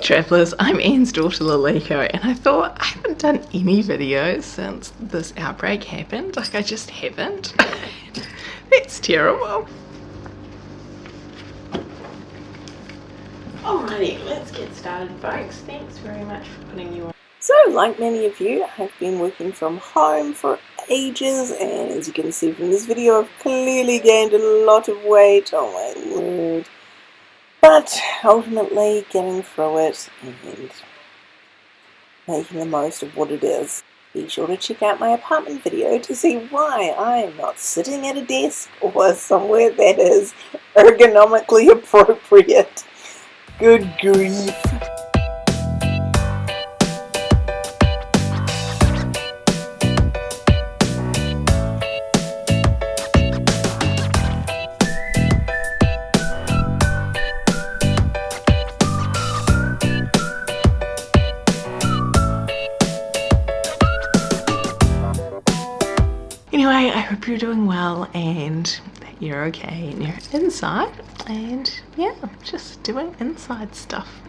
travellers, I'm Anne's daughter Laleko and I thought I haven't done any videos since this outbreak happened, like I just haven't. That's terrible. Alrighty, let's get started folks. Thanks very much for putting you on. So, like many of you, I've been working from home for ages and as you can see from this video I've clearly gained a lot of weight, oh my word. But ultimately getting through it and making the most of what it is. Be sure to check out my apartment video to see why I am not sitting at a desk or somewhere that is ergonomically appropriate. Good grief. Anyway, I hope you're doing well and that you're okay and you're inside and yeah, just doing inside stuff.